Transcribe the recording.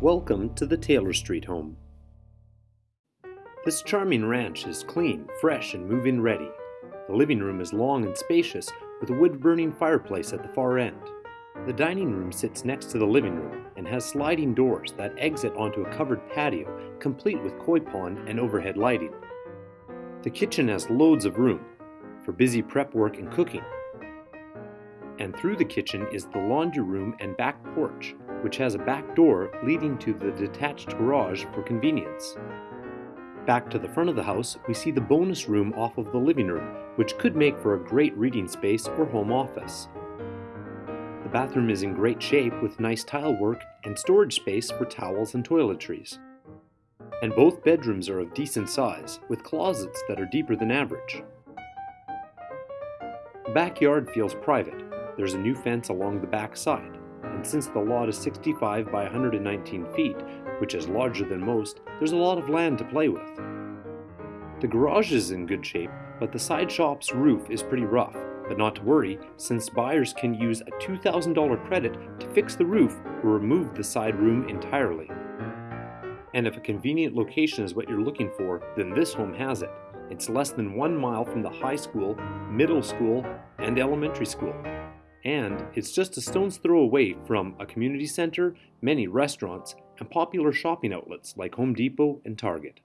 Welcome to the Taylor Street home. This charming ranch is clean, fresh, and move-in ready. The living room is long and spacious with a wood-burning fireplace at the far end. The dining room sits next to the living room and has sliding doors that exit onto a covered patio complete with koi pond and overhead lighting. The kitchen has loads of room for busy prep work and cooking. And through the kitchen is the laundry room and back porch, which has a back door leading to the detached garage for convenience. Back to the front of the house, we see the bonus room off of the living room, which could make for a great reading space or home office. The bathroom is in great shape with nice tile work and storage space for towels and toiletries. And both bedrooms are of decent size, with closets that are deeper than average. The backyard feels private. There's a new fence along the back side and since the lot is 65 by 119 feet, which is larger than most, there's a lot of land to play with. The garage is in good shape, but the side shop's roof is pretty rough, but not to worry, since buyers can use a $2,000 credit to fix the roof or remove the side room entirely. And if a convenient location is what you're looking for, then this home has it. It's less than one mile from the high school, middle school, and elementary school and it's just a stone's throw away from a community center, many restaurants, and popular shopping outlets like Home Depot and Target.